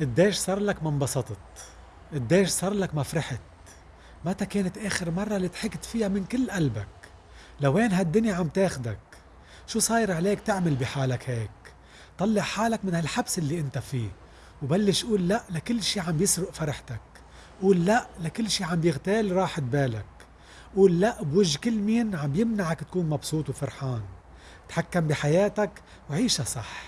قديش صار لك ما انبسطت قديش صار لك ما فرحت. متى كانت آخر مرة اللي ضحكت فيها من كل قلبك؟ لوين هالدنيا عم تاخدك؟ شو صاير عليك تعمل بحالك هيك؟ طلع حالك من هالحبس اللي انت فيه وبلش قول لا لكل شي عم يسرق فرحتك. قول لا لكل شي عم يغتال راحة بالك. قول لا بوجه كل مين عم يمنعك تكون مبسوط وفرحان. تحكم بحياتك وعيشها صح.